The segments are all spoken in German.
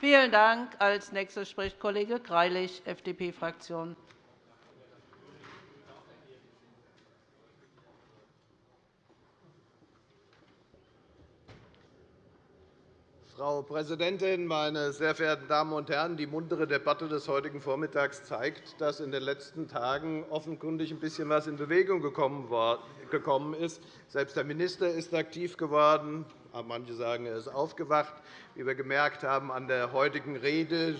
Vielen Dank. Als Nächster spricht Kollege Greilich, FDP-Fraktion. Frau Präsidentin, meine sehr verehrten Damen und Herren! Die muntere Debatte des heutigen Vormittags zeigt, dass in den letzten Tagen offenkundig ein bisschen etwas in Bewegung gekommen ist. Selbst der Minister ist aktiv geworden. Manche sagen, er ist aufgewacht. Wie wir gemerkt haben an der heutigen Rede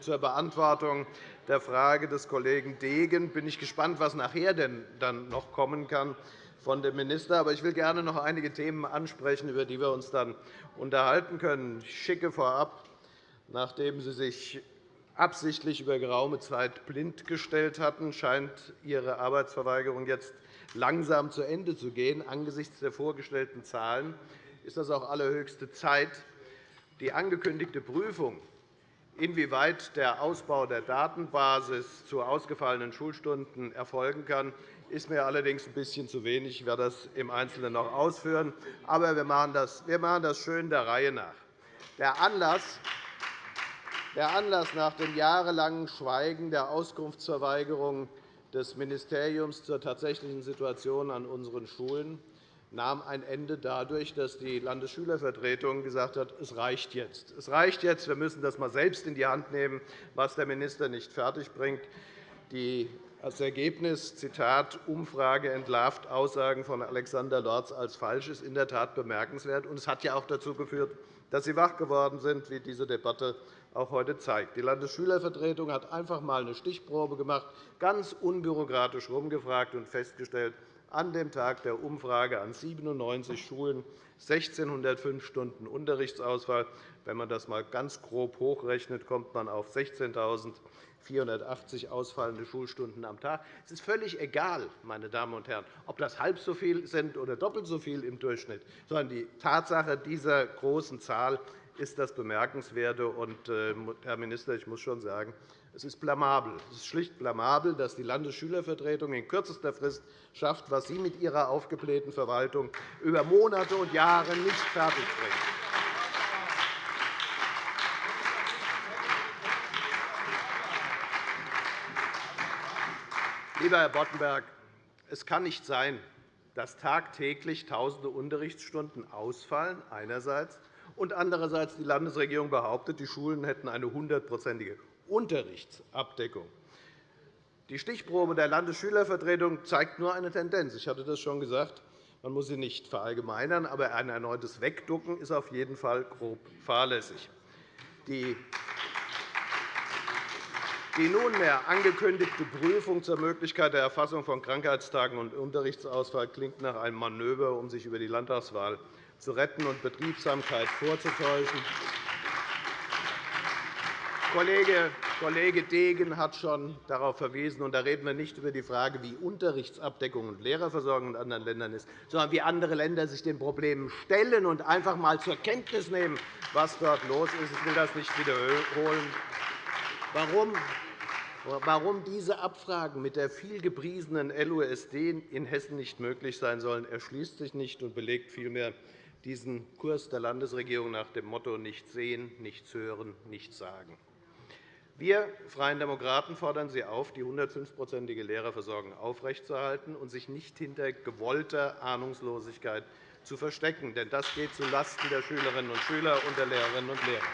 zur Beantwortung der Frage des Kollegen Degen bin ich gespannt, was nachher denn dann noch kommen kann von dem Minister. Aber ich will gerne noch einige Themen ansprechen, über die wir uns dann unterhalten können. Ich schicke vorab, nachdem Sie sich absichtlich über geraume Zeit blind gestellt hatten, scheint Ihre Arbeitsverweigerung jetzt langsam zu Ende zu gehen. Angesichts der vorgestellten Zahlen ist das auch allerhöchste Zeit. Die angekündigte Prüfung, inwieweit der Ausbau der Datenbasis zu ausgefallenen Schulstunden erfolgen kann, ist mir allerdings ein bisschen zu wenig. Ich werde das im Einzelnen noch ausführen. Aber wir machen das, wir machen das schön der Reihe nach. Der Anlass, der Anlass nach dem jahrelangen Schweigen der Auskunftsverweigerung des Ministeriums zur tatsächlichen Situation an unseren Schulen nahm ein Ende dadurch, dass die Landesschülervertretung gesagt hat, es reicht jetzt. Es reicht jetzt. Wir müssen das einmal selbst in die Hand nehmen, was der Minister nicht fertigbringt. Die als Ergebnis, Zitat, Umfrage entlarvt Aussagen von Alexander Lorz als falsch, ist in der Tat bemerkenswert. Es hat ja auch dazu geführt, dass Sie wach geworden sind, wie diese Debatte auch heute zeigt. Die Landesschülervertretung hat einfach einmal eine Stichprobe gemacht, ganz unbürokratisch herumgefragt und festgestellt, an dem Tag der Umfrage an 97 Schulen 1.605 Stunden Unterrichtsausfall. Wenn man das einmal ganz grob hochrechnet, kommt man auf 16.480 ausfallende Schulstunden am Tag. Es ist völlig egal, meine Damen und Herren, ob das halb so viel sind oder doppelt so viel im Durchschnitt, sondern die Tatsache dieser großen Zahl ist das Bemerkenswerte. Äh, Herr Minister, ich muss schon sagen, es ist blamabel. Es ist schlicht blamabel, dass die Landesschülervertretung in kürzester Frist schafft, was Sie mit Ihrer aufgeblähten Verwaltung über Monate und Jahre nicht fertigbringen. Lieber Herr Boddenberg, es kann nicht sein, dass tagtäglich Tausende Unterrichtsstunden ausfallen einerseits und andererseits die Landesregierung behauptet, die Schulen hätten eine hundertprozentige Unterrichtsabdeckung. Die Stichprobe der Landesschülervertretung zeigt nur eine Tendenz. Ich hatte das schon gesagt. Man muss sie nicht verallgemeinern, aber ein erneutes Wegducken ist auf jeden Fall grob fahrlässig. Die nunmehr angekündigte Prüfung zur Möglichkeit der Erfassung von Krankheitstagen und Unterrichtsausfall klingt nach einem Manöver, um sich über die Landtagswahl zu retten und Betriebsamkeit vorzutäuschen. Kollege Degen hat schon darauf verwiesen. Und da reden wir nicht über die Frage, wie Unterrichtsabdeckung und Lehrerversorgung in anderen Ländern ist, sondern wie andere Länder sich den Problemen stellen und einfach einmal zur Kenntnis nehmen, was dort los ist. Ich will das nicht wiederholen. Warum Warum diese Abfragen mit der vielgepriesenen LUSD in Hessen nicht möglich sein sollen, erschließt sich nicht und belegt vielmehr diesen Kurs der Landesregierung nach dem Motto nichts sehen, nichts hören, nichts sagen. Wir Freien Demokraten fordern Sie auf, die 105-prozentige Lehrerversorgung aufrechtzuerhalten und sich nicht hinter gewollter Ahnungslosigkeit zu verstecken. Denn das geht zulasten der Schülerinnen und Schüler und der Lehrerinnen und Lehrer.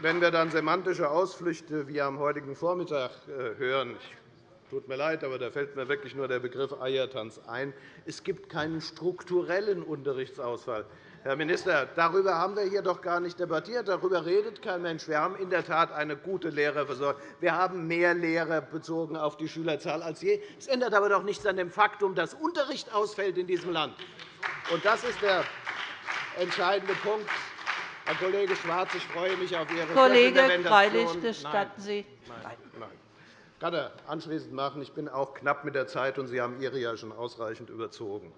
Wenn wir dann semantische Ausflüchte wie am heutigen Vormittag äh, hören, tut mir leid, aber da fällt mir wirklich nur der Begriff Eiertanz ein. Es gibt keinen strukturellen Unterrichtsausfall. Herr Minister, darüber haben wir hier doch gar nicht debattiert. Darüber redet kein Mensch. Wir haben in der Tat eine gute Lehrerversorgung. Wir haben mehr Lehrer bezogen auf die Schülerzahl als je. Es ändert aber doch nichts an dem Faktum, dass Unterricht ausfällt in diesem Land. Und das ist der entscheidende Punkt. Herr Kollege Schwarz, ich freue mich auf Ihre Kollege Greilich, gestatten Sie. Nein. Nein. Kann er anschließend machen. Ich bin auch knapp mit der Zeit, und Sie haben Ihre ja schon ausreichend überzogen.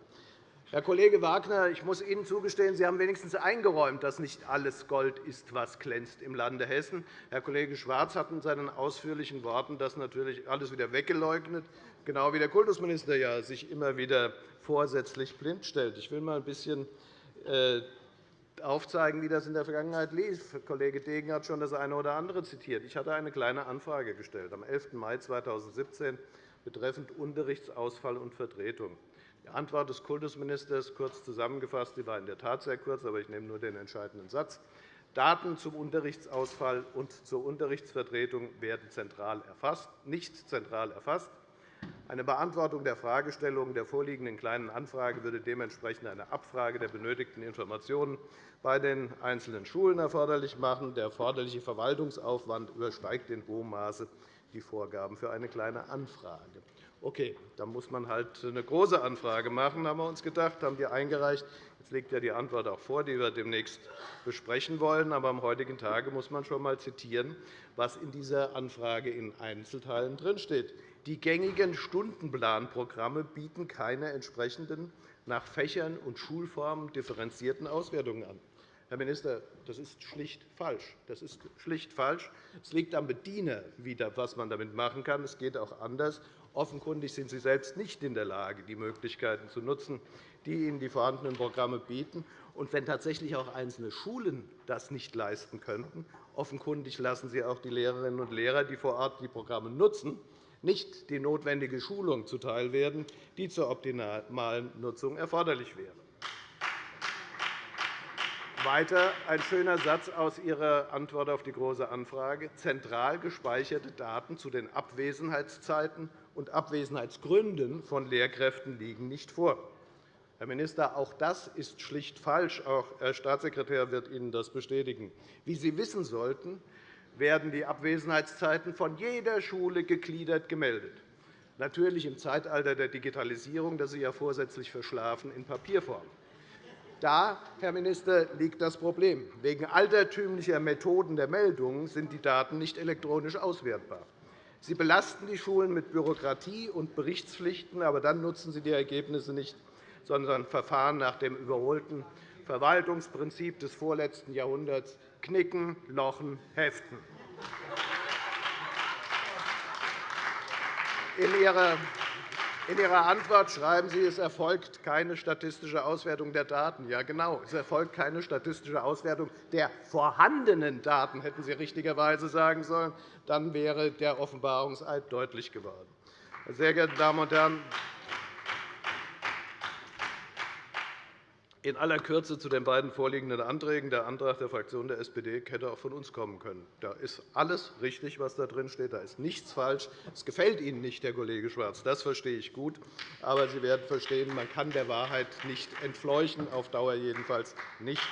Herr Kollege Wagner, ich muss Ihnen zugestehen, Sie haben wenigstens eingeräumt, dass nicht alles Gold ist, was glänzt im Lande Hessen. Herr Kollege Schwarz hat in seinen ausführlichen Worten das natürlich alles wieder weggeleugnet, genau wie der Kultusminister ja sich immer wieder vorsätzlich blind stellt. Ich will mal ein bisschen äh, aufzeigen, wie das in der Vergangenheit lief. Kollege Degen hat schon das eine oder andere zitiert. Ich hatte eine Kleine Anfrage gestellt am 11. Mai 2017 betreffend Unterrichtsausfall und Vertretung. Die Antwort des Kultusministers, kurz zusammengefasst, die war in der Tat sehr kurz, aber ich nehme nur den entscheidenden Satz. Daten zum Unterrichtsausfall und zur Unterrichtsvertretung werden zentral erfasst, nicht zentral erfasst. Eine Beantwortung der Fragestellungen der vorliegenden Kleinen Anfrage würde dementsprechend eine Abfrage der benötigten Informationen bei den einzelnen Schulen erforderlich machen. Der erforderliche Verwaltungsaufwand übersteigt in hohem Maße die Vorgaben für eine Kleine Anfrage. Okay, dann muss man halt eine große Anfrage machen, haben wir uns gedacht, haben wir eingereicht. Jetzt liegt ja die Antwort auch vor, die wir demnächst besprechen wollen. Aber am heutigen Tage muss man schon einmal zitieren, was in dieser Anfrage in Einzelteilen drinsteht. Die gängigen Stundenplanprogramme bieten keine entsprechenden nach Fächern und Schulformen differenzierten Auswertungen an. Herr Minister, das ist schlicht falsch. Das ist schlicht falsch. Es liegt am Bediener, was man damit machen kann. Es geht auch anders. Offenkundig sind Sie selbst nicht in der Lage, die Möglichkeiten zu nutzen, die Ihnen die vorhandenen Programme bieten. Und wenn tatsächlich auch einzelne Schulen das nicht leisten könnten, offenkundig lassen Sie auch die Lehrerinnen und Lehrer, die vor Ort die Programme nutzen, nicht die notwendige Schulung zuteilwerden, die zur optimalen Nutzung erforderlich wäre. Weiter ein schöner Satz aus Ihrer Antwort auf die Große Anfrage. Zentral gespeicherte Daten zu den Abwesenheitszeiten und Abwesenheitsgründen von Lehrkräften liegen nicht vor. Herr Minister, auch das ist schlicht falsch. Auch Herr Staatssekretär wird Ihnen das bestätigen. Wie Sie wissen sollten, werden die Abwesenheitszeiten von jeder Schule gegliedert gemeldet. Natürlich im Zeitalter der Digitalisierung, das Sie ja vorsätzlich verschlafen, in Papierform. Da, Herr Minister, liegt das Problem. Wegen altertümlicher Methoden der Meldungen sind die Daten nicht elektronisch auswertbar. Sie belasten die Schulen mit Bürokratie und Berichtspflichten, aber dann nutzen sie die Ergebnisse nicht, sondern verfahren nach dem überholten Verwaltungsprinzip des vorletzten Jahrhunderts Knicken, Lochen, Heften. In Ihrer in Ihrer Antwort schreiben Sie, es erfolgt keine statistische Auswertung der Daten. Ja, genau. Es erfolgt keine statistische Auswertung der vorhandenen Daten, hätten Sie richtigerweise sagen sollen. Dann wäre der Offenbarungseid deutlich geworden. Sehr geehrte Damen und Herren, In aller Kürze zu den beiden vorliegenden Anträgen. Der Antrag der Fraktion der SPD hätte auch von uns kommen können. Da ist alles richtig, was da drin steht. Da ist nichts falsch. Es gefällt Ihnen nicht, Herr Kollege Schwarz. Das verstehe ich gut. Aber Sie werden verstehen, man kann der Wahrheit nicht entfleuchen, auf Dauer jedenfalls nicht.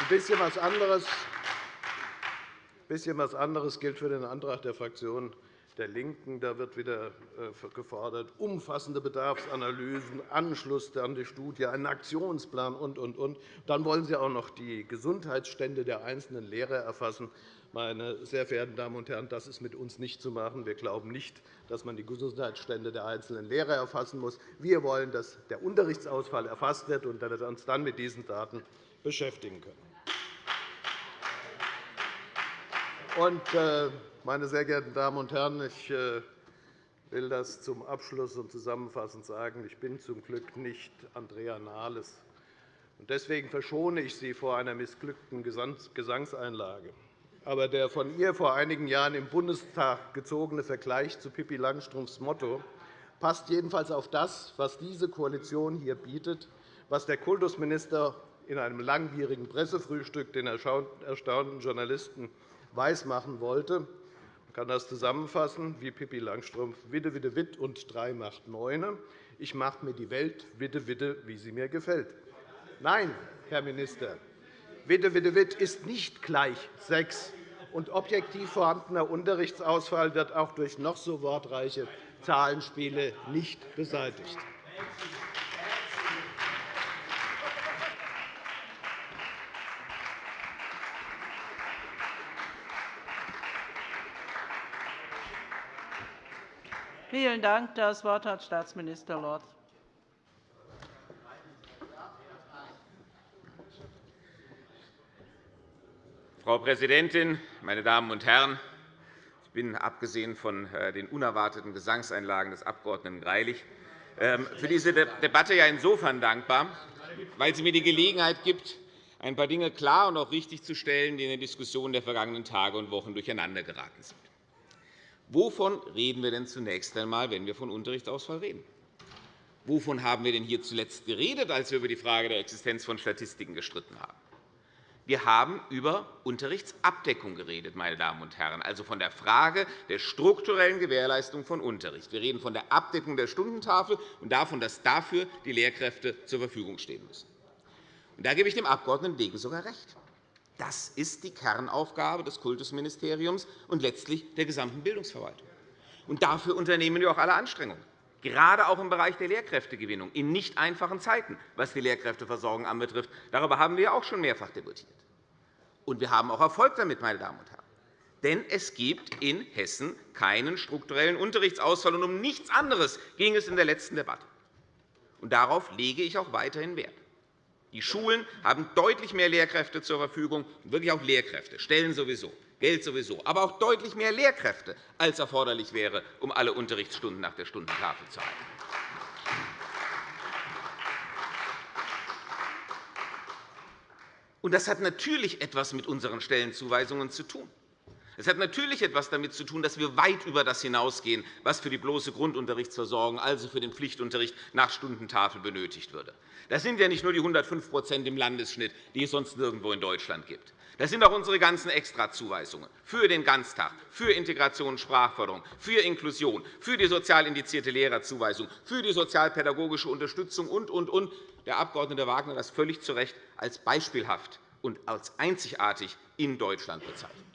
Ein bisschen was anderes, ein bisschen was anderes gilt für den Antrag der Fraktion der LINKEN. Da wird wieder äh, gefordert, umfassende Bedarfsanalysen, Anschluss an die Studie, einen Aktionsplan und, und, und. Dann wollen Sie auch noch die Gesundheitsstände der einzelnen Lehrer erfassen. Meine sehr verehrten Damen und Herren, das ist mit uns nicht zu machen. Wir glauben nicht, dass man die Gesundheitsstände der einzelnen Lehrer erfassen muss. Wir wollen, dass der Unterrichtsausfall erfasst wird und dass wir uns dann mit diesen Daten beschäftigen können. Und, äh, meine sehr geehrten Damen und Herren, ich äh, will das zum Abschluss und zusammenfassend sagen. Ich bin zum Glück nicht Andrea Nahles. Deswegen verschone ich Sie vor einer missglückten Gesangseinlage. Aber der von ihr vor einigen Jahren im Bundestag gezogene Vergleich zu Pippi Langstrumpfs Motto passt jedenfalls auf das, was diese Koalition hier bietet, was der Kultusminister in einem langwierigen Pressefrühstück den erstaunten Journalisten weismachen wollte. Man kann das zusammenfassen wie Pippi Langstrumpf, Witte, Witte, Witt und drei macht Neune. Ich mache mir die Welt, Witte, Witte, wie sie mir gefällt. Nein, Herr Minister, Witte, Witte, Witt ist nicht gleich sechs. Und objektiv vorhandener Unterrichtsausfall wird auch durch noch so wortreiche Zahlenspiele nicht beseitigt. Vielen Dank. Das Wort hat Staatsminister Lorz. Frau Präsidentin, meine Damen und Herren! Ich bin, abgesehen von äh, den unerwarteten Gesangseinlagen des Abg. Greilich, ähm, für diese Debatte insofern dankbar, weil sie mir die Gelegenheit gibt, ein paar Dinge klar und auch richtig zu stellen, die in den Diskussionen der vergangenen Tage und Wochen durcheinandergeraten sind. Wovon reden wir denn zunächst einmal, wenn wir von Unterrichtsausfall reden? Wovon haben wir denn hier zuletzt geredet, als wir über die Frage der Existenz von Statistiken gestritten haben? Wir haben über Unterrichtsabdeckung geredet, meine Damen und Herren, also von der Frage der strukturellen Gewährleistung von Unterricht. Wir reden von der Abdeckung der Stundentafel und davon, dass dafür die Lehrkräfte zur Verfügung stehen müssen. Da gebe ich dem Abg. Degen sogar recht. Das ist die Kernaufgabe des Kultusministeriums und letztlich der gesamten Bildungsverwaltung. Und dafür unternehmen wir auch alle Anstrengungen gerade auch im Bereich der Lehrkräftegewinnung in nicht einfachen Zeiten, was die Lehrkräfteversorgung anbetrifft. Darüber haben wir auch schon mehrfach debattiert. Und wir haben auch Erfolg damit, meine Damen und Herren. Denn es gibt in Hessen keinen strukturellen Unterrichtsausfall. Und um nichts anderes ging es in der letzten Debatte. Und darauf lege ich auch weiterhin Wert. Die Schulen haben deutlich mehr Lehrkräfte zur Verfügung, wirklich auch Lehrkräfte, Stellen sowieso. Geld sowieso, aber auch deutlich mehr Lehrkräfte, als erforderlich wäre, um alle Unterrichtsstunden nach der Stundentafel zu halten. Das hat natürlich etwas mit unseren Stellenzuweisungen zu tun. Es hat natürlich etwas damit zu tun, dass wir weit über das hinausgehen, was für die bloße Grundunterrichtsversorgung, also für den Pflichtunterricht nach Stundentafel benötigt würde. Das sind ja nicht nur die 105% im Landesschnitt, die es sonst nirgendwo in Deutschland gibt. Das sind auch unsere ganzen Extrazuweisungen für den Ganztag, für Integration und Sprachförderung, für Inklusion, für die sozial indizierte Lehrerzuweisung, für die sozialpädagogische Unterstützung und, und, und. Der Abg. Wagner hat das völlig zu Recht als beispielhaft und als einzigartig in Deutschland bezeichnet.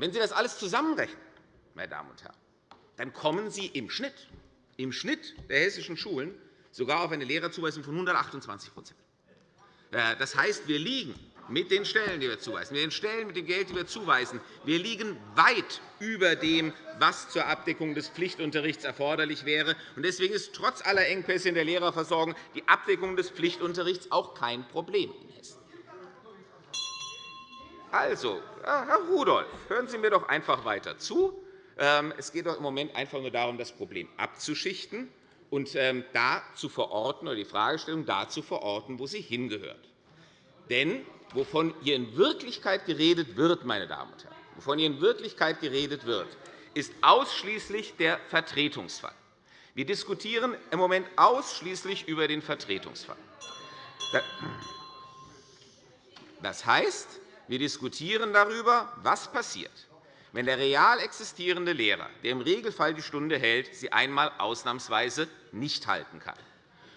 Wenn Sie das alles zusammenrechnen, meine Damen und Herren, dann kommen Sie im Schnitt, im Schnitt der hessischen Schulen sogar auf eine Lehrerzuweisung von 128% Das heißt, wir liegen mit den Stellen, die wir zuweisen, mit den Stellen, mit dem Geld, die wir zuweisen. Wir liegen weit über dem, was zur Abdeckung des Pflichtunterrichts erforderlich wäre. Deswegen ist trotz aller Engpässe in der Lehrerversorgung die Abdeckung des Pflichtunterrichts auch kein Problem in Hessen. Also, Herr Rudolph, hören Sie mir doch einfach weiter zu. Ähm, es geht doch im Moment einfach nur darum, das Problem abzuschichten und ähm, da zu verorten, oder die Fragestellung da zu verorten, wo sie hingehört. Denn wovon hier in Wirklichkeit geredet wird, meine Damen und Herren, wovon hier in Wirklichkeit geredet wird, ist ausschließlich der Vertretungsfall. Wir diskutieren im Moment ausschließlich über den Vertretungsfall. Das heißt, wir diskutieren darüber, was passiert, wenn der real existierende Lehrer, der im Regelfall die Stunde hält, sie einmal ausnahmsweise nicht halten kann.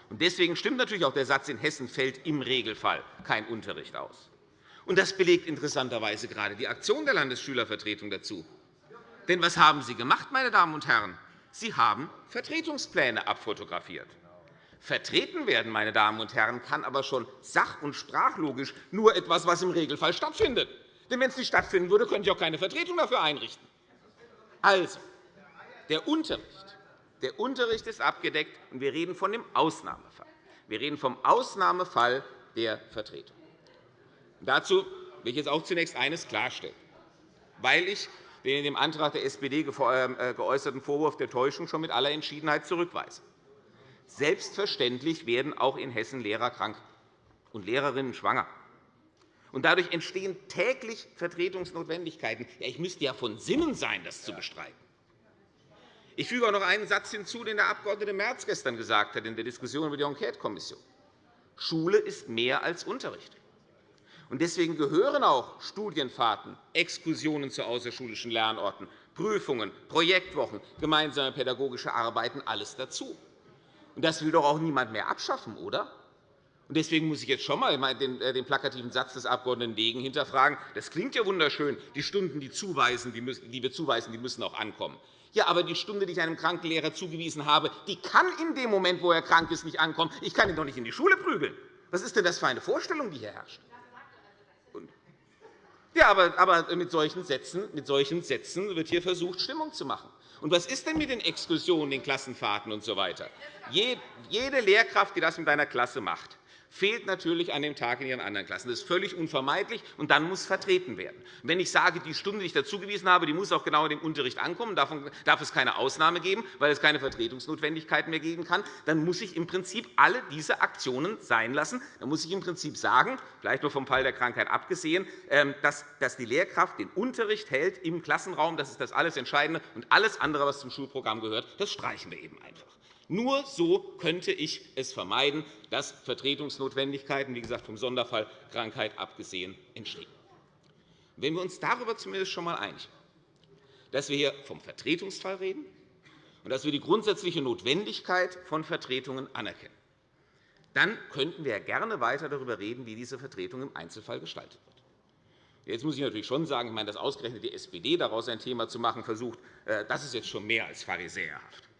Deswegen stimmt natürlich auch der Satz, in Hessen fällt im Regelfall kein Unterricht aus. das belegt interessanterweise gerade die Aktion der Landesschülervertretung dazu. Denn was haben Sie gemacht, meine Damen und Herren? Sie haben Vertretungspläne abfotografiert. Vertreten werden, meine Damen und Herren, kann aber schon sach- und sprachlogisch nur etwas, was im Regelfall stattfindet. Denn wenn es nicht stattfinden würde, könnte ich auch keine Vertretung dafür einrichten. Also, der Unterricht der Unterricht ist abgedeckt, und wir reden von dem Ausnahmefall. Wir reden vom Ausnahmefall der Vertretung. Dazu will ich jetzt auch zunächst eines klarstellen, weil ich den in dem Antrag der SPD äh, geäußerten Vorwurf der Täuschung schon mit aller Entschiedenheit zurückweise. Selbstverständlich werden auch in Hessen Lehrer krank und Lehrerinnen schwanger. Und dadurch entstehen täglich Vertretungsnotwendigkeiten. Ich müsste ja von Sinnen sein, das zu bestreiten. Ich füge auch noch einen Satz hinzu, den der Abg. Merz gestern gesagt hat in der Diskussion über die Enquetekommission. Schule ist mehr als Unterricht. Deswegen gehören auch Studienfahrten, Exkursionen zu außerschulischen Lernorten, Prüfungen, Projektwochen, gemeinsame pädagogische Arbeiten alles dazu. Das will doch auch niemand mehr abschaffen, oder? Deswegen muss ich jetzt schon einmal äh, den plakativen Satz des Abg. Degen hinterfragen. Das klingt ja wunderschön, die Stunden, die, wir zuweisen, die müssen auch ankommen. Ja, aber die Stunde, die ich einem kranken Lehrer zugewiesen habe, die kann in dem Moment, wo er krank ist, nicht ankommen. Ich kann ihn doch nicht in die Schule prügeln. Was ist denn das für eine Vorstellung, die hier herrscht? Ja, aber mit solchen, Sätzen, mit solchen Sätzen wird hier versucht, Stimmung zu machen. Und was ist denn mit den Exkursionen, den Klassenfahrten usw.? So Jede Lehrkraft, die das mit einer Klasse macht, fehlt natürlich an dem Tag in Ihren anderen Klassen. Das ist völlig unvermeidlich, und dann muss vertreten werden. Wenn ich sage, die Stunde, die ich dazugewiesen habe, die muss auch genau in dem Unterricht ankommen, davon darf es keine Ausnahme geben, weil es keine Vertretungsnotwendigkeit mehr geben kann, dann muss ich im Prinzip alle diese Aktionen sein lassen. Dann muss ich im Prinzip sagen, vielleicht nur vom Fall der Krankheit abgesehen, ähm, dass die Lehrkraft den Unterricht hält im Klassenraum. Das ist das alles Entscheidende. Und alles andere, was zum Schulprogramm gehört, das streichen wir eben einfach. Nur so könnte ich es vermeiden, dass Vertretungsnotwendigkeiten, wie gesagt, vom Sonderfall Krankheit abgesehen, entstehen. Wenn wir uns darüber zumindest schon einmal einig dass wir hier vom Vertretungsfall reden und dass wir die grundsätzliche Notwendigkeit von Vertretungen anerkennen, dann könnten wir gerne weiter darüber reden, wie diese Vertretung im Einzelfall gestaltet wird. Jetzt muss ich natürlich schon sagen, dass ausgerechnet die SPD daraus ein Thema zu machen versucht, äh, das ist jetzt schon mehr als pharisäerhaft.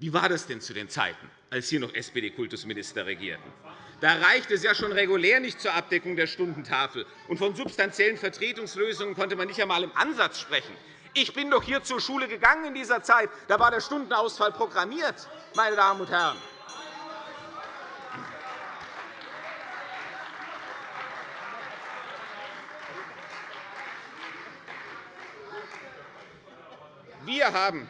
Wie war das denn zu den Zeiten, als hier noch SPD-Kultusminister regierten? Da reicht es ja schon regulär nicht zur Abdeckung der Stundentafel. Und von substanziellen Vertretungslösungen konnte man nicht einmal im Ansatz sprechen. Ich bin doch hier zur Schule gegangen in dieser Zeit. Da war der Stundenausfall programmiert, meine Damen und Herren. Wir haben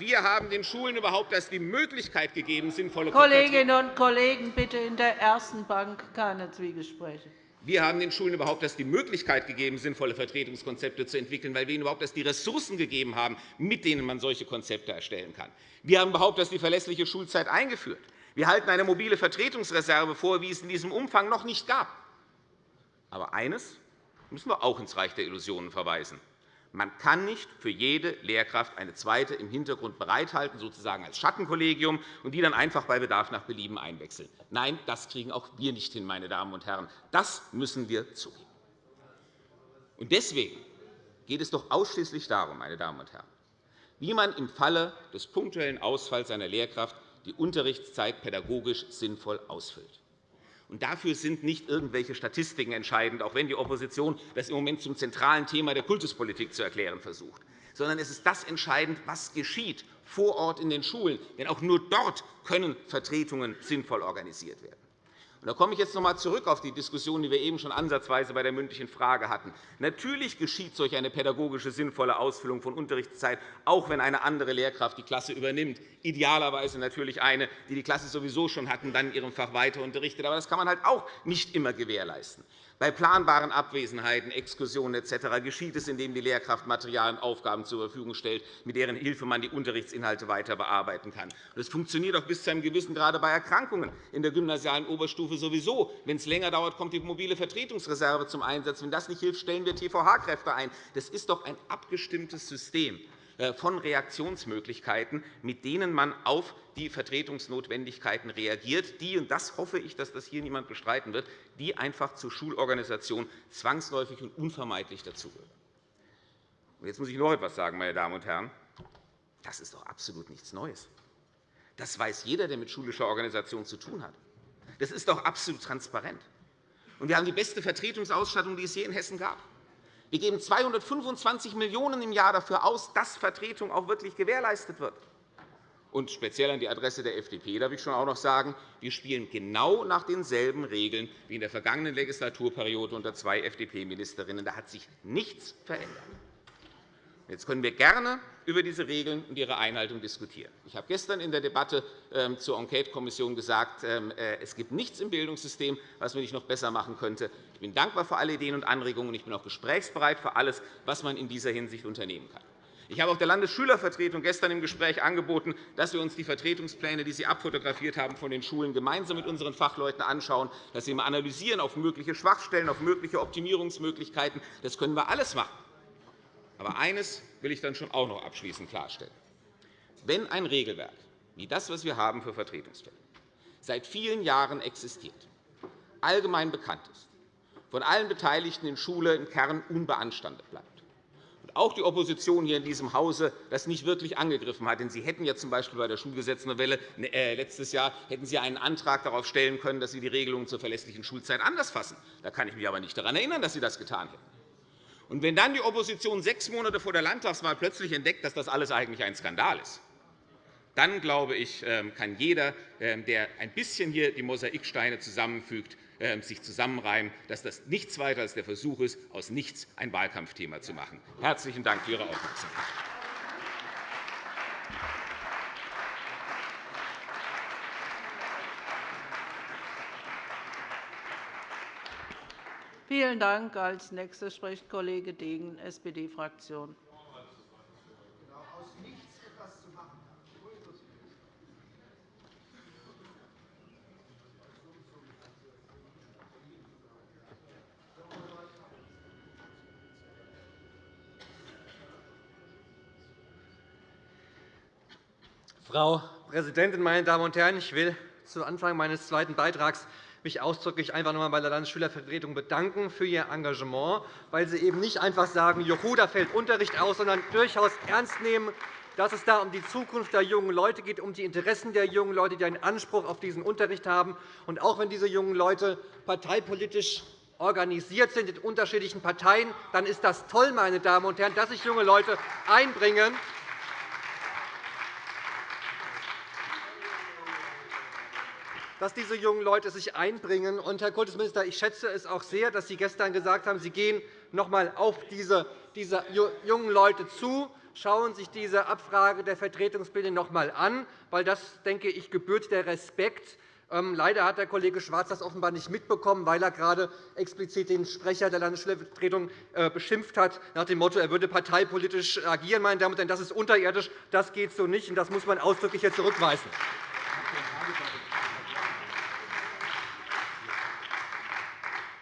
wir haben den Schulen überhaupt erst die Möglichkeit gegeben, sinnvolle Kolleginnen und Kollegen, bitte in der ersten Bank keine Zwiegespräche. Wir haben den Schulen überhaupt erst die Möglichkeit gegeben, sinnvolle Vertretungskonzepte zu entwickeln, weil wir ihnen überhaupt erst die Ressourcen gegeben haben, mit denen man solche Konzepte erstellen kann. Wir haben überhaupt erst die verlässliche Schulzeit eingeführt. Wir halten eine mobile Vertretungsreserve vor, wie es in diesem Umfang noch nicht gab. Aber eines müssen wir auch ins Reich der Illusionen verweisen. Man kann nicht für jede Lehrkraft eine zweite im Hintergrund bereithalten, sozusagen als Schattenkollegium, und die dann einfach bei Bedarf nach Belieben einwechseln. Nein, das kriegen auch wir nicht hin, meine Damen und Herren. Das müssen wir zugeben. Deswegen geht es doch ausschließlich darum, meine Damen und Herren, wie man im Falle des punktuellen Ausfalls einer Lehrkraft die Unterrichtszeit pädagogisch sinnvoll ausfüllt. Und dafür sind nicht irgendwelche Statistiken entscheidend, auch wenn die Opposition das im Moment zum zentralen Thema der Kultuspolitik zu erklären versucht, sondern es ist das entscheidend, was geschieht vor Ort in den Schulen. Denn auch nur dort können Vertretungen sinnvoll organisiert werden. Da komme ich jetzt noch einmal zurück auf die Diskussion, die wir eben schon ansatzweise bei der mündlichen Frage hatten. Natürlich geschieht solch eine pädagogische sinnvolle Ausfüllung von Unterrichtszeit, auch wenn eine andere Lehrkraft die Klasse übernimmt, idealerweise natürlich eine, die die Klasse sowieso schon hat und dann in ihrem Fach weiter unterrichtet. Aber das kann man halt auch nicht immer gewährleisten. Bei planbaren Abwesenheiten, Exkursionen etc. geschieht es, indem die Lehrkraft Material und Aufgaben zur Verfügung stellt, mit deren Hilfe man die Unterrichtsinhalte weiter bearbeiten kann. Das funktioniert auch bis zu einem gewissen Grade bei Erkrankungen in der gymnasialen Oberstufe sowieso. Wenn es länger dauert, kommt die mobile Vertretungsreserve zum Einsatz. Wenn das nicht hilft, stellen wir TVH-Kräfte ein. Das ist doch ein abgestimmtes System. Äh, von Reaktionsmöglichkeiten, mit denen man auf die Vertretungsnotwendigkeiten reagiert, die, und das hoffe ich, dass das hier niemand bestreiten wird, die einfach zur Schulorganisation zwangsläufig und unvermeidlich dazugehören. Jetzt muss ich noch etwas sagen, meine Damen und Herren. Das ist doch absolut nichts Neues. Das weiß jeder, der mit schulischer Organisation zu tun hat. Das ist doch absolut transparent. Und wir haben die beste Vertretungsausstattung, die es je in Hessen gab. Wir geben 225 Millionen € im Jahr dafür aus, dass Vertretung auch wirklich gewährleistet wird. Und speziell an die Adresse der FDP darf ich schon auch noch sagen, wir spielen genau nach denselben Regeln wie in der vergangenen Legislaturperiode unter zwei FDP-Ministerinnen. Da hat sich nichts verändert. Jetzt können wir gerne über diese Regeln und ihre Einhaltung diskutieren. Ich habe gestern in der Debatte ähm, zur Enquetekommission gesagt, ähm, äh, es gibt nichts im Bildungssystem, was man nicht noch besser machen könnte. Ich bin dankbar für alle Ideen und Anregungen, und ich bin auch gesprächsbereit für alles, was man in dieser Hinsicht unternehmen kann. Ich habe auch der Landesschülervertretung gestern im Gespräch angeboten, dass wir uns die Vertretungspläne, die Sie abfotografiert haben, von den Schulen gemeinsam mit unseren Fachleuten anschauen, dass Sie mal analysieren auf mögliche Schwachstellen, auf mögliche Optimierungsmöglichkeiten. Das können wir alles machen. Aber eines will ich dann schon auch noch abschließend klarstellen. Wenn ein Regelwerk wie das, was wir haben für Vertretungsstellen, seit vielen Jahren existiert, allgemein bekannt ist, von allen Beteiligten in Schule im Kern unbeanstandet bleibt, und auch die Opposition hier in diesem Hause das nicht wirklich angegriffen hat. Denn Sie hätten ja z. B. bei der Schulgesetznovelle äh, letztes Jahr hätten Sie einen Antrag darauf stellen können, dass Sie die Regelungen zur verlässlichen Schulzeit anders fassen. Da kann ich mich aber nicht daran erinnern, dass Sie das getan hätten. Und wenn dann die Opposition sechs Monate vor der Landtagswahl plötzlich entdeckt, dass das alles eigentlich ein Skandal ist, Dann, glaube ich, ähm, kann jeder, ähm, der ein bisschen hier die Mosaiksteine zusammenfügt, ähm, sich zusammenreimen, dass das nichts weiter als der Versuch ist, aus nichts ein Wahlkampfthema zu machen. Herzlichen Dank für Ihre Aufmerksamkeit. Vielen Dank. Als nächster spricht Kollege Degen, SPD-Fraktion. Frau Präsidentin, meine Damen und Herren! Ich will zu Anfang meines zweiten Beitrags mich ausdrücklich einfach noch einmal bei der Landesschülervertretung bedanken für ihr Engagement, weil sie eben nicht einfach sagen, Juhu, da fällt Unterricht aus, sondern durchaus ernst nehmen, dass es da um die Zukunft der jungen Leute geht, um die Interessen der jungen Leute, die einen Anspruch auf diesen Unterricht haben. Und auch wenn diese jungen Leute parteipolitisch organisiert sind in unterschiedlichen Parteien, dann ist das toll, meine Damen und Herren, dass sich junge Leute einbringen dass diese jungen Leute sich einbringen. Und, Herr Kultusminister, ich schätze es auch sehr, dass Sie gestern gesagt haben, Sie gehen noch einmal auf diese, diese jungen Leute zu, schauen sich diese Abfrage der Vertretungsbilder noch einmal an, weil das, denke ich, gebührt der Respekt. Ähm, leider hat der Kollege Schwarz das offenbar nicht mitbekommen, weil er gerade explizit den Sprecher der Landesschülervertretung äh, beschimpft hat, nach dem Motto, er würde parteipolitisch agieren. Meine Damen und Herren, das ist unterirdisch. Das geht so nicht, und das muss man ausdrücklich hier zurückweisen.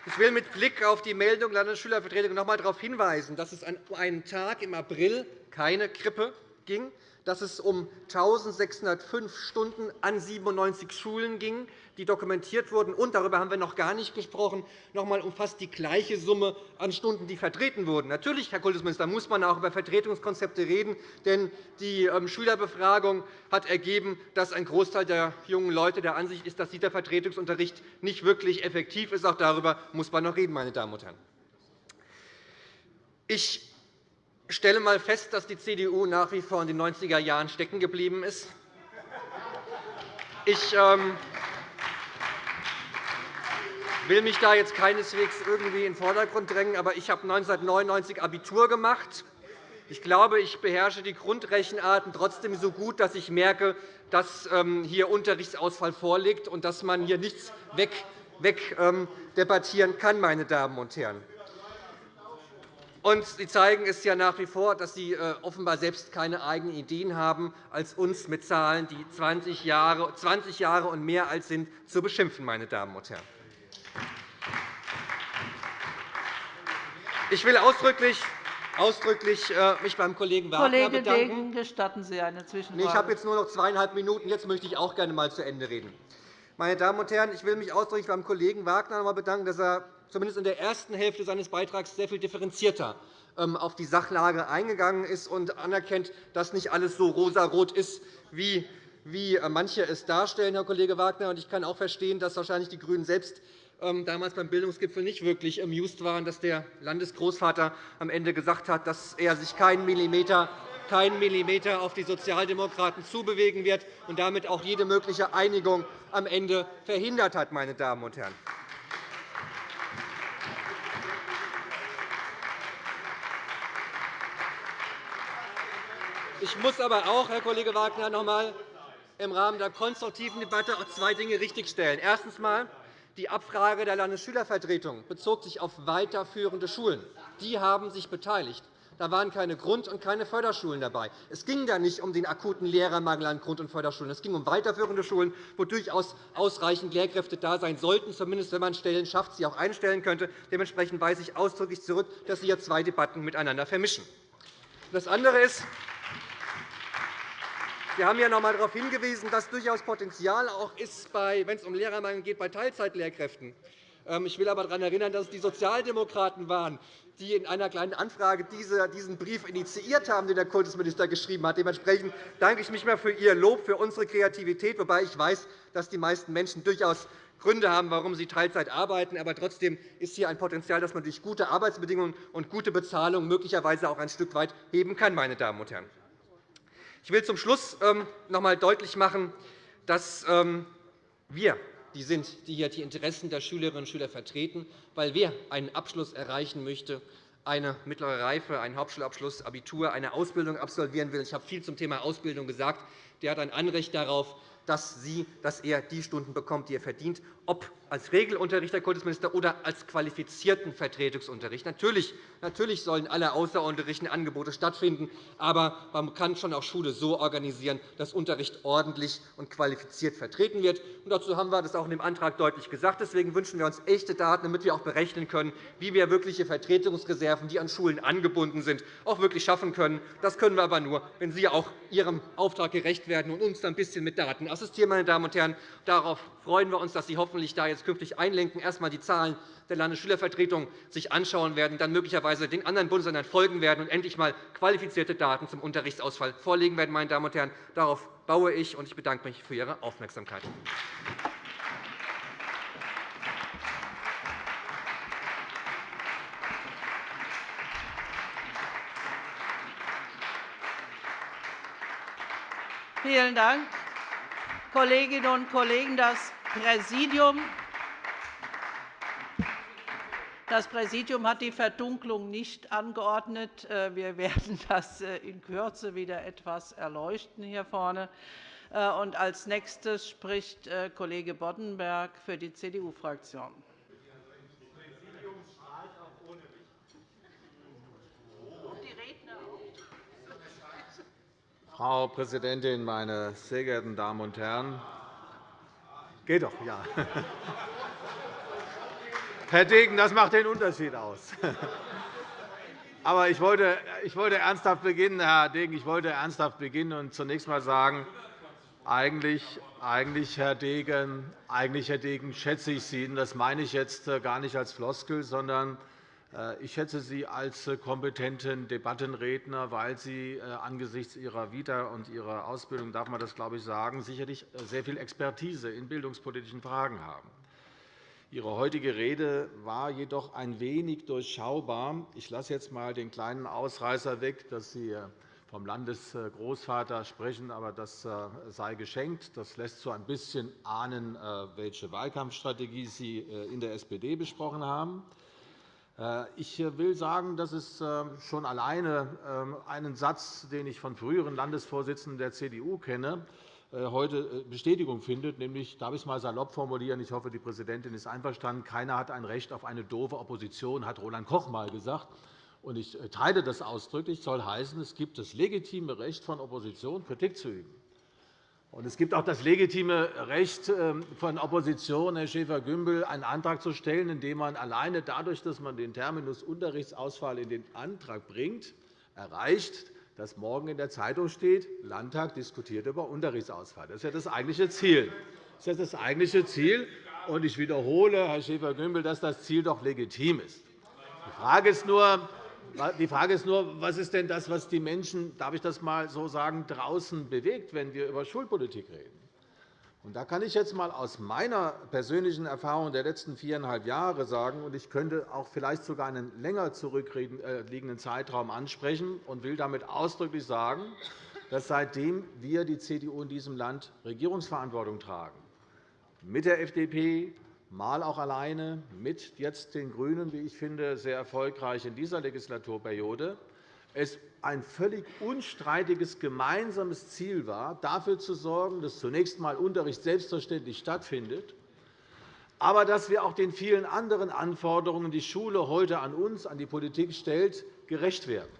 Ich will mit Blick auf die Meldung der Landesschülervertretung noch einmal darauf hinweisen, dass es an einem Tag im April keine Grippe ging, dass es um 1.605 Stunden an 97 Schulen ging, die dokumentiert wurden. Und, darüber haben wir noch gar nicht gesprochen, noch einmal um fast die gleiche Summe an Stunden, die vertreten wurden. Natürlich, Herr Kultusminister, muss man auch über Vertretungskonzepte reden. Denn die ähm, Schülerbefragung hat ergeben, dass ein Großteil der jungen Leute der Ansicht ist, dass dieser Vertretungsunterricht nicht wirklich effektiv ist. Auch darüber muss man noch reden, meine Damen und Herren. Ich stelle einmal fest, dass die CDU nach wie vor in den 90er Jahren stecken geblieben ist. Ich ähm, will mich da jetzt keineswegs irgendwie in den Vordergrund drängen, aber ich habe 1999 Abitur gemacht. Ich glaube, ich beherrsche die Grundrechenarten trotzdem so gut, dass ich merke, dass ähm, hier Unterrichtsausfall vorliegt und dass man hier nichts wegdebattieren ähm, kann. Meine Damen und Herren. Und Sie zeigen es ja nach wie vor, dass Sie äh, offenbar selbst keine eigenen Ideen haben, als uns mit Zahlen, die 20 Jahre, 20 Jahre und mehr alt sind, zu beschimpfen. Meine Damen und Herren. Ich will ausdrücklich ausdrücklich äh, mich beim Kollegen Wagner Kollege bedanken. Degen, gestatten Sie eine Zwischenfrage? Ich habe jetzt nur noch zweieinhalb Minuten. Jetzt möchte ich auch gerne einmal zu Ende reden. Meine Damen und Herren, ich will mich ausdrücklich beim Kollegen Wagner bedanken, dass er zumindest in der ersten Hälfte seines Beitrags sehr viel differenzierter ähm, auf die Sachlage eingegangen ist und anerkennt, dass nicht alles so rosarot ist, wie äh, manche es darstellen, Herr Kollege Wagner. Ich kann auch verstehen, dass wahrscheinlich die GRÜNEN selbst damals beim Bildungsgipfel nicht wirklich amused waren, dass der Landesgroßvater am Ende gesagt hat, dass er sich keinen Millimeter keinen Millimeter auf die Sozialdemokraten zubewegen wird und damit auch jede mögliche Einigung am Ende verhindert hat. Meine Damen und Herren. Ich muss aber auch, Herr Kollege Wagner, noch einmal im Rahmen der konstruktiven Debatte zwei Dinge richtigstellen. Erstens. Die Abfrage der Landesschülervertretung bezog sich auf weiterführende Schulen. Die haben sich beteiligt. Da waren keine Grund- und keine Förderschulen dabei. Es ging da nicht um den akuten Lehrermangel an Grund- und Förderschulen. Es ging um weiterführende Schulen, wo durchaus ausreichend Lehrkräfte da sein sollten, zumindest wenn man Stellen schafft, sie auch einstellen könnte. Dementsprechend weise ich ausdrücklich zurück, dass Sie hier zwei Debatten miteinander vermischen. Das andere ist, wir haben ja noch einmal darauf hingewiesen, dass durchaus Potenzial auch ist, wenn es um Lehrermangel geht, bei Teilzeitlehrkräften. Ähm, ich will aber daran erinnern, dass es die Sozialdemokraten waren, die in einer kleinen Anfrage diesen Brief initiiert haben, den der Kultusminister geschrieben hat. Dementsprechend danke ich mich mal für Ihr Lob für unsere Kreativität, wobei ich weiß, dass die meisten Menschen durchaus Gründe haben, warum sie Teilzeit arbeiten. Aber trotzdem ist hier ein Potenzial, das man durch gute Arbeitsbedingungen und gute Bezahlung möglicherweise auch ein Stück weit heben kann. Meine Damen und Herren. Ich will zum Schluss ähm, noch einmal deutlich machen, dass ähm, wir die sind, die hier die Interessen der Schülerinnen und Schüler vertreten, weil wer einen Abschluss erreichen möchte, eine mittlere Reife, einen Hauptschulabschluss, Abitur, eine Ausbildung absolvieren will. Ich habe viel zum Thema Ausbildung gesagt. Der hat ein Anrecht darauf, dass, sie, dass er die Stunden bekommt, die er verdient, ob als Regelunterricht, Herr Kultusminister, oder als qualifizierten Vertretungsunterricht. Natürlich, natürlich sollen alle außerordentlichen Angebote stattfinden, aber man kann schon auch Schule so organisieren, dass Unterricht ordentlich und qualifiziert vertreten wird. Und dazu haben wir das auch in dem Antrag deutlich gesagt. Deswegen wünschen wir uns echte Daten, damit wir auch berechnen können, wie wir wirkliche Vertretungsreserven, die an Schulen angebunden sind, auch wirklich schaffen können. Das können wir aber nur, wenn Sie auch Ihrem Auftrag gerecht werden und uns ein bisschen mit Daten assistieren. Meine Damen und Herren. Darauf freuen wir uns, dass Sie hoffentlich da jetzt künftig einlenken, erst einmal die Zahlen der Landesschülervertretung sich anschauen werden, dann möglicherweise den anderen Bundesländern folgen werden und endlich einmal qualifizierte Daten zum Unterrichtsausfall vorlegen werden. Meine Damen und Herren. Darauf baue ich, und ich bedanke mich für Ihre Aufmerksamkeit. Vielen Dank. Kolleginnen und Kollegen, das Präsidium das Präsidium hat die Verdunklung nicht angeordnet. Äh, wir werden das äh, in Kürze wieder etwas erleuchten hier vorne. Äh, als nächstes spricht Kollege Boddenberg für die CDU-Fraktion. Frau Präsidentin, meine sehr geehrten Damen und Herren! Geht doch, ja. Herr Degen, das macht den Unterschied aus. Aber ich wollte, ich wollte ernsthaft beginnen, Herr Degen, ich wollte ernsthaft beginnen und zunächst einmal sagen, eigentlich, eigentlich, Herr Degen, eigentlich, Herr Degen, schätze ich Sie. Das meine ich jetzt äh, gar nicht als Floskel, sondern ich schätze Sie als äh, kompetenten Debattenredner, weil Sie angesichts Ihrer Vita und Ihrer Ausbildung, darf man das, glaube ich, sagen, sicherlich sehr viel Expertise in bildungspolitischen Fragen haben. Ihre heutige Rede war jedoch ein wenig durchschaubar. Ich lasse jetzt einmal den kleinen Ausreißer weg, dass Sie vom Landesgroßvater sprechen, aber das äh, sei geschenkt. Das lässt so ein bisschen ahnen, äh, welche Wahlkampfstrategie Sie äh, in der SPD besprochen haben. Ich will sagen, dass es schon alleine ähm, einen Satz, den ich von früheren Landesvorsitzenden der CDU kenne, äh, heute äh, Bestätigung findet, nämlich, darf ich es einmal salopp formulieren, ich hoffe, die Präsidentin ist einverstanden, keiner hat ein Recht auf eine doofe Opposition, hat Roland Koch einmal gesagt. Ich äh, teile das ausdrücklich. Das soll heißen, es gibt das legitime Recht von Opposition, Kritik zu üben. Es gibt auch das legitime Recht ähm, von Opposition, Herr Schäfer-Gümbel, einen Antrag zu stellen, indem man alleine dadurch, dass man den Terminus Unterrichtsausfall in den Antrag bringt, erreicht, dass morgen in der Zeitung steht, Landtag diskutiert über Unterrichtsausfall. Das ist ja das eigentliche Ziel. Das ist das eigentliche Ziel. Ich wiederhole, Herr Schäfer-Gümbel, dass das Ziel doch legitim ist. Die Frage ist nur, die Frage ist nur, was ist denn das, was die Menschen, darf ich das einmal so sagen, draußen bewegt, wenn wir über Schulpolitik reden? Und da kann ich jetzt einmal aus meiner persönlichen Erfahrung der letzten viereinhalb Jahre sagen, und ich könnte auch vielleicht sogar einen länger zurückliegenden Zeitraum ansprechen und will damit ausdrücklich sagen, dass seitdem wir die CDU in diesem Land Regierungsverantwortung tragen, mit der FDP, mal auch alleine, mit jetzt den GRÜNEN, wie ich finde, sehr erfolgreich in dieser Legislaturperiode, es ein völlig unstreitiges gemeinsames Ziel war, dafür zu sorgen, dass zunächst einmal Unterricht selbstverständlich stattfindet, aber dass wir auch den vielen anderen Anforderungen, die Schule heute an uns, an die Politik stellt, gerecht werden.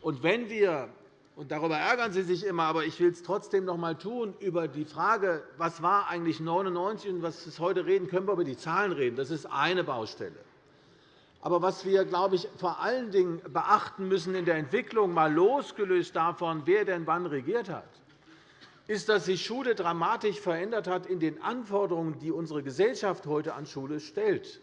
Und wenn wir und darüber ärgern Sie sich immer, aber ich will es trotzdem noch einmal tun, über die Frage, was war eigentlich 1999 und was ist heute reden, können wir über die Zahlen reden. Das ist eine Baustelle. Aber was wir, glaube ich, vor allen Dingen beachten müssen in der Entwicklung, mal losgelöst davon, wer denn wann regiert hat, ist, dass sich Schule dramatisch verändert hat in den Anforderungen, die unsere Gesellschaft heute an Schule stellt.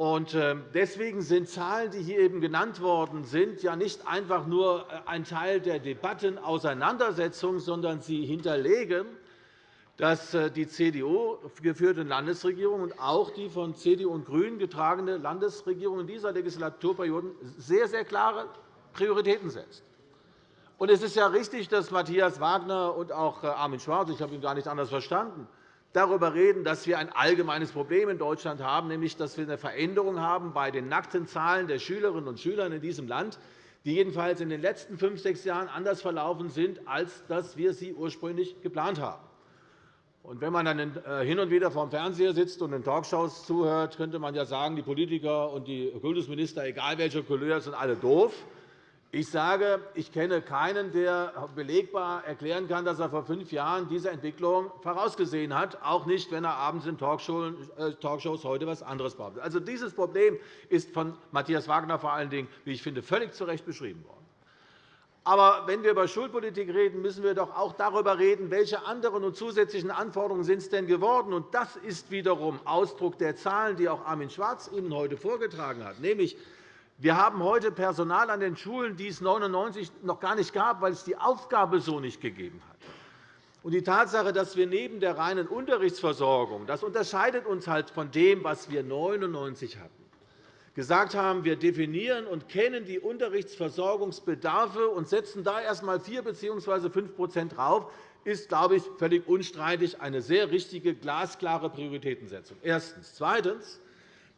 Ähm, deswegen sind Zahlen, die hier eben genannt worden sind, ja nicht einfach nur äh, ein Teil der Debattenauseinandersetzung, sondern sie hinterlegen dass äh, die CDU-geführte Landesregierung und auch die von CDU und GRÜNEN getragene Landesregierung in dieser Legislaturperiode sehr, sehr klare Prioritäten setzt. es ist ja richtig, dass Matthias Wagner und auch äh, Armin Schwarz, ich habe ihn gar nicht anders verstanden, darüber reden, dass wir ein allgemeines Problem in Deutschland haben, nämlich dass wir eine Veränderung haben bei den nackten Zahlen der Schülerinnen und Schüler in diesem Land, die jedenfalls in den letzten fünf, sechs Jahren anders verlaufen sind, als dass wir sie ursprünglich geplant haben. Und wenn man dann äh, hin und wieder vor dem Fernseher sitzt und in Talkshows zuhört, könnte man ja sagen, die Politiker und die Kultusminister, egal welcher Couleur, sind alle doof. Ich sage, ich kenne keinen, der belegbar erklären kann, dass er vor fünf Jahren diese Entwicklung vorausgesehen hat, auch nicht, wenn er abends in äh, Talkshows heute etwas anderes behauptet. Also, dieses Problem ist von Matthias Wagner vor allen Dingen, wie ich finde, völlig zu Recht beschrieben worden. Aber wenn wir über Schulpolitik reden, müssen wir doch auch darüber reden, welche anderen und zusätzlichen Anforderungen sind es denn geworden. Und das ist wiederum Ausdruck der Zahlen, die auch Armin Schwarz Ihnen heute vorgetragen hat, nämlich wir haben heute Personal an den Schulen, die es 1999 noch gar nicht gab, weil es die Aufgabe so nicht gegeben hat. Und die Tatsache, dass wir neben der reinen Unterrichtsversorgung, das unterscheidet uns halt von dem, was wir 1999 hatten, gesagt haben, wir definieren und kennen die Unterrichtsversorgungsbedarfe und setzen da erst einmal 4 bzw. 5 drauf, ist, glaube ich, völlig unstreitig eine sehr richtige, glasklare Prioritätensetzung. Erstens. Zweitens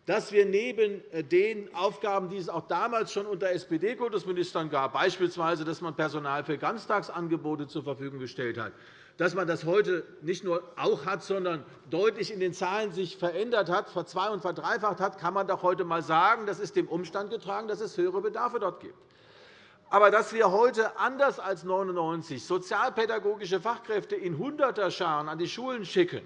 dass wir neben äh, den Aufgaben, die es auch damals schon unter SPD-Kultusministern gab, beispielsweise, dass man Personal für Ganztagsangebote zur Verfügung gestellt hat, dass man das heute nicht nur auch hat, sondern deutlich in den Zahlen sich verändert hat, verzwei- und verdreifacht hat, kann man doch heute einmal sagen, das ist dem Umstand getragen, dass es höhere Bedarfe dort gibt. Aber dass wir heute anders als 1999 sozialpädagogische Fachkräfte in Hunderterscharen an die Schulen schicken,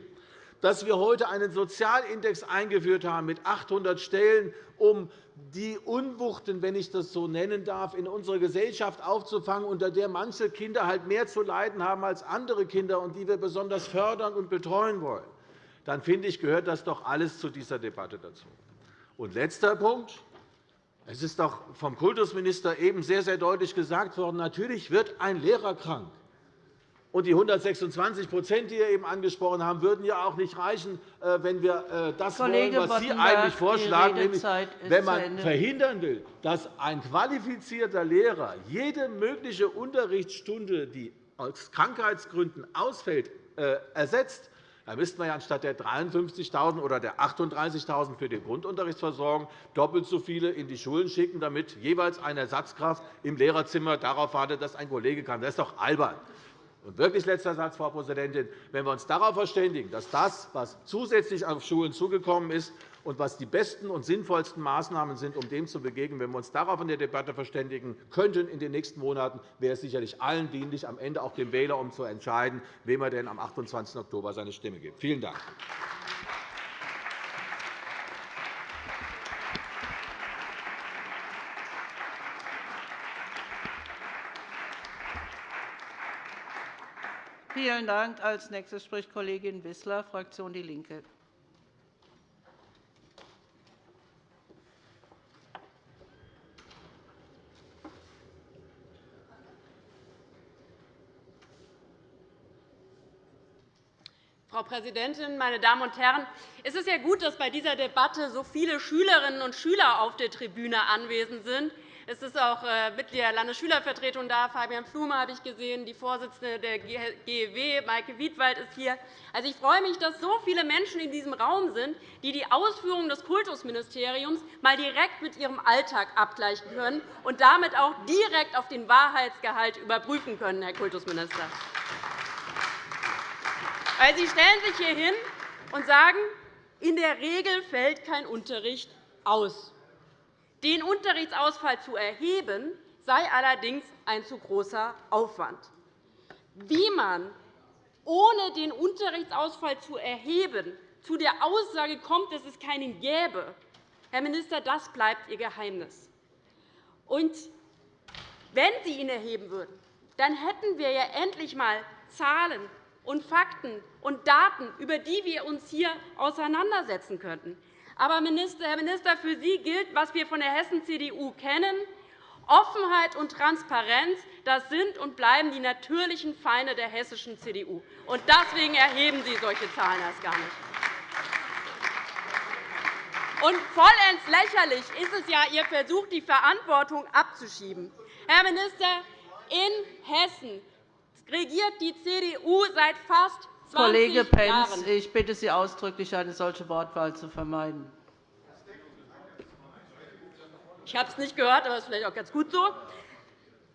dass wir heute einen Sozialindex eingeführt haben mit 800 Stellen, um die Unwuchten, wenn ich das so nennen darf, in unserer Gesellschaft aufzufangen, unter der manche Kinder halt mehr zu leiden haben als andere Kinder und die wir besonders fördern und betreuen wollen, dann finde ich, gehört das doch alles zu dieser Debatte dazu. Und letzter Punkt. Es ist doch vom Kultusminister eben sehr, sehr deutlich gesagt worden, natürlich wird ein Lehrer krank. Und die 126% die Sie eben angesprochen haben, würden ja auch nicht reichen, äh, wenn wir äh, das Kollege wollen, was Sie eigentlich vorschlagen, nämlich wenn man verhindern will, dass ein qualifizierter Lehrer jede mögliche Unterrichtsstunde, die aus Krankheitsgründen ausfällt, äh, ersetzt, dann müsste man ja anstatt der 53.000 oder der 38.000 für die Grundunterrichtsversorgung doppelt so viele in die Schulen schicken, damit jeweils eine Ersatzkraft im Lehrerzimmer darauf wartet, dass ein Kollege kann. Das ist doch albern. Und wirklich letzter Satz, Frau Präsidentin. Wenn wir uns darauf verständigen, dass das, was zusätzlich auf Schulen zugekommen ist und was die besten und sinnvollsten Maßnahmen sind, um dem zu begegnen, wenn wir uns darauf in der Debatte verständigen könnten in den nächsten Monaten, wäre es sicherlich allen dienlich, am Ende auch dem Wähler, um zu entscheiden, wem er denn am 28. Oktober seine Stimme gibt. Vielen Dank. Vielen Dank. Als nächstes spricht Kollegin Wissler, Fraktion DIE LINKE. Frau Präsidentin, meine Damen und Herren! Es ist ja gut, dass bei dieser Debatte so viele Schülerinnen und Schüler auf der Tribüne anwesend sind. Es ist auch äh, Mitglied der Landesschülervertretung da. Fabian Flume habe ich gesehen. Die Vorsitzende der GEW, Maike Wiedwald, ist hier. Also, ich freue mich, dass so viele Menschen in diesem Raum sind, die die Ausführungen des Kultusministeriums mal direkt mit ihrem Alltag abgleichen können und damit auch direkt auf den Wahrheitsgehalt überprüfen können, Herr Kultusminister. Weil Sie stellen sich hier hin und sagen, in der Regel fällt kein Unterricht aus. Den Unterrichtsausfall zu erheben, sei allerdings ein zu großer Aufwand. Wie man ohne den Unterrichtsausfall zu erheben zu der Aussage kommt, dass es keinen gäbe, Herr Minister, das bleibt Ihr Geheimnis. Und wenn Sie ihn erheben würden, dann hätten wir ja endlich einmal Zahlen und Fakten und Daten, über die wir uns hier auseinandersetzen könnten. Aber, Herr Minister, für Sie gilt, was wir von der Hessen-CDU kennen. Offenheit und Transparenz das sind und bleiben die natürlichen Feinde der hessischen CDU. Und deswegen erheben Sie solche Zahlen erst gar nicht. Und vollends lächerlich ist es ja Ihr Versuch, die Verantwortung abzuschieben. Herr Minister, In Hessen regiert die CDU seit fast 20 Kollege Pentz, ich bitte Sie ausdrücklich, eine solche Wortwahl zu vermeiden. Ich habe es nicht gehört, aber das ist vielleicht auch ganz gut so.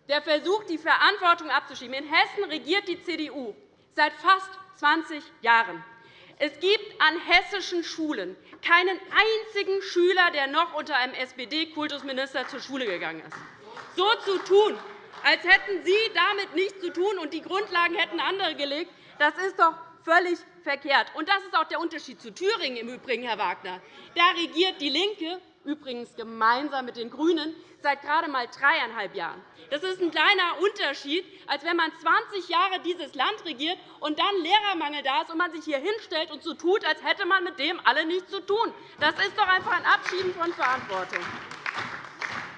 Der Versuch, die Verantwortung abzuschieben. In Hessen regiert die CDU seit fast 20 Jahren. Es gibt an hessischen Schulen keinen einzigen Schüler, der noch unter einem SPD-Kultusminister zur Schule gegangen ist. So zu tun, als hätten Sie damit nichts zu tun und die Grundlagen hätten andere gelegt, das ist doch völlig verkehrt. Und das ist auch der Unterschied zu Thüringen im Übrigen, Herr Wagner. Da regiert DIE LINKE, übrigens gemeinsam mit den GRÜNEN, seit gerade einmal dreieinhalb Jahren. Das ist ein kleiner Unterschied, als wenn man 20 Jahre dieses Land regiert und dann Lehrermangel da ist und man sich hier hinstellt und so tut, als hätte man mit dem alle nichts zu tun. Das ist doch einfach ein Abschieben von Verantwortung.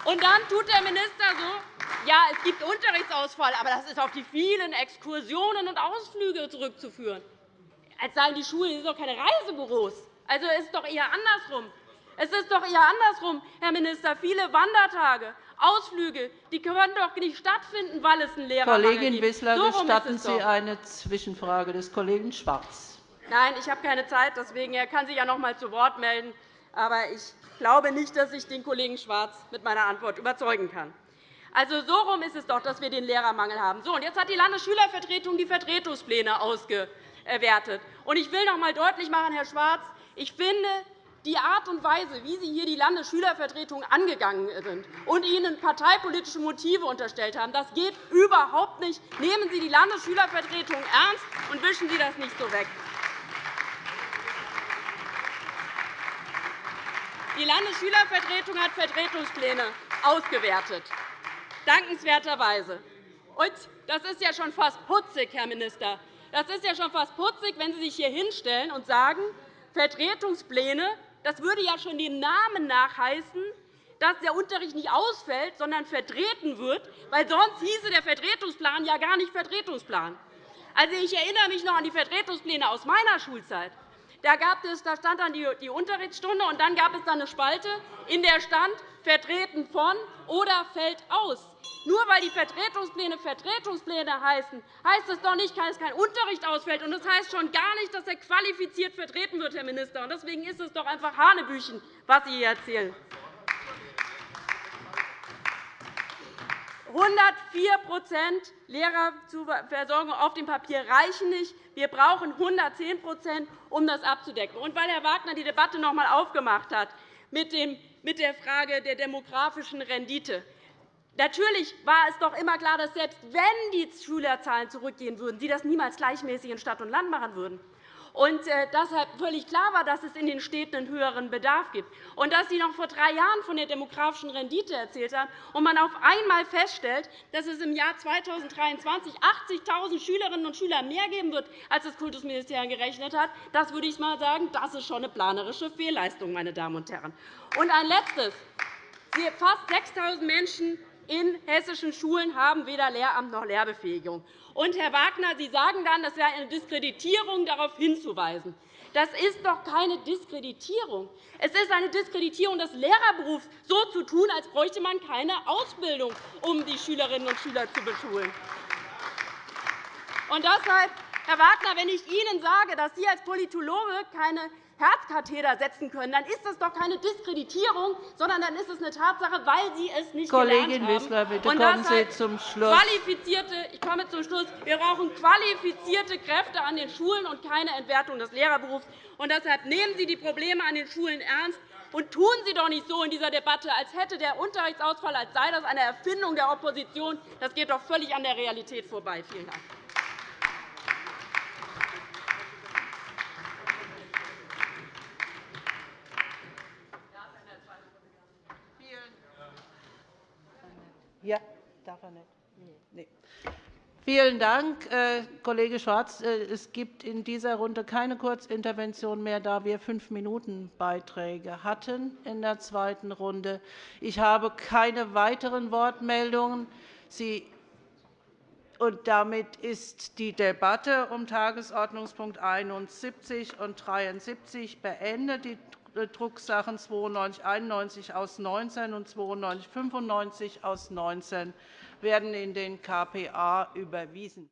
Und dann tut der Minister so, ja, es gibt Unterrichtsausfall, aber das ist auf die vielen Exkursionen und Ausflüge zurückzuführen. Als seien die Schulen sind doch keine Reisebüros. Also es ist doch eher andersrum. Es ist doch eher andersrum, Herr Minister. Viele Wandertage, Ausflüge die können doch nicht stattfinden, weil es einen Lehrermangel Kollegin gibt. Wissler, so gestatten Sie eine Zwischenfrage des Kollegen Schwarz. Nein, ich habe keine Zeit. Deswegen er kann sich ja noch einmal zu Wort melden. Aber ich glaube nicht, dass ich den Kollegen Schwarz mit meiner Antwort überzeugen kann. Also, so rum ist es doch, dass wir den Lehrermangel haben. So, und jetzt hat die Landesschülervertretung die Vertretungspläne ausgewertet. Und ich will noch einmal deutlich machen, Herr Schwarz, ich finde, die Art und Weise, wie Sie hier die Landesschülervertretung angegangen sind und ihnen parteipolitische Motive unterstellt haben, das geht überhaupt nicht. Nehmen Sie die Landesschülervertretung ernst und wischen Sie das nicht so weg. Die Landesschülervertretung hat Vertretungspläne ausgewertet, dankenswerterweise. Und das ist ja schon fast putzig, Herr Minister. Das ist ja schon fast putzig, wenn Sie sich hier hinstellen und sagen, Vertretungspläne das würde ja schon den Namen nach heißen, dass der Unterricht nicht ausfällt, sondern vertreten wird, weil sonst hieße der Vertretungsplan ja gar nicht Vertretungsplan. Also, ich erinnere mich noch an die Vertretungspläne aus meiner Schulzeit. Da, gab es, da stand dann die Unterrichtsstunde, und dann gab es dann eine Spalte, in der stand vertreten von oder fällt aus. Nur weil die Vertretungspläne Vertretungspläne heißen, heißt es doch nicht, dass kein Unterricht ausfällt. Und das heißt schon gar nicht, dass er qualifiziert vertreten wird, Herr Minister. Deswegen ist es doch einfach Hanebüchen, was Sie hier erzählen. 104% Lehrerversorgung auf dem Papier reichen nicht. Wir brauchen 110% um das abzudecken. Und weil Herr Wagner die Debatte noch einmal aufgemacht hat mit der Frage der demografischen Rendite, Natürlich war es doch immer klar, dass selbst wenn die Schülerzahlen zurückgehen würden, Sie das niemals gleichmäßig in Stadt und Land machen würden. Und äh, deshalb völlig klar war, dass es in den Städten einen höheren Bedarf gibt. Und dass Sie noch vor drei Jahren von der demografischen Rendite erzählt haben und man auf einmal feststellt, dass es im Jahr 2023 80.000 Schülerinnen und Schüler mehr geben wird, als das Kultusministerium gerechnet hat, das würde ich mal sagen, das ist schon eine planerische Fehlleistung, meine Damen und Herren. Und ein letztes. Fast 6.000 Menschen in hessischen Schulen haben weder Lehramt noch Lehrbefähigung. Und, Herr Wagner, Sie sagen dann, das wäre eine Diskreditierung, darauf hinzuweisen. Das ist doch keine Diskreditierung. Es ist eine Diskreditierung des Lehrerberufs, so zu tun, als bräuchte man keine Ausbildung, um die Schülerinnen und Schüler zu beschulen. Und deshalb, Herr Wagner, wenn ich Ihnen sage, dass Sie als Politologe keine Herzkatheter setzen können, dann ist das doch keine Diskreditierung, sondern dann ist es eine Tatsache, weil Sie es nicht Kollegin gelernt haben. Wissler, bitte kommen Sie zum Schluss. Qualifizierte, ich komme zum Schluss. Wir brauchen qualifizierte Kräfte an den Schulen und keine Entwertung des Lehrerberufs. Und deshalb nehmen Sie die Probleme an den Schulen ernst. Und tun Sie doch nicht so in dieser Debatte, als hätte der Unterrichtsausfall als sei das eine Erfindung der Opposition. Das geht doch völlig an der Realität vorbei. Vielen Dank. Ja, darf er nicht. Nee. Vielen Dank, äh, Kollege Schwarz. Äh, es gibt in dieser Runde keine Kurzintervention mehr, da wir Fünf-Minuten-Beiträge hatten in der zweiten Runde. Ich habe keine weiteren Wortmeldungen. Sie und damit ist die Debatte um Tagesordnungspunkt 71 und 73 beendet. Die Drucksachen 9291 aus 19 und 9295 aus 19 werden in den KPA überwiesen.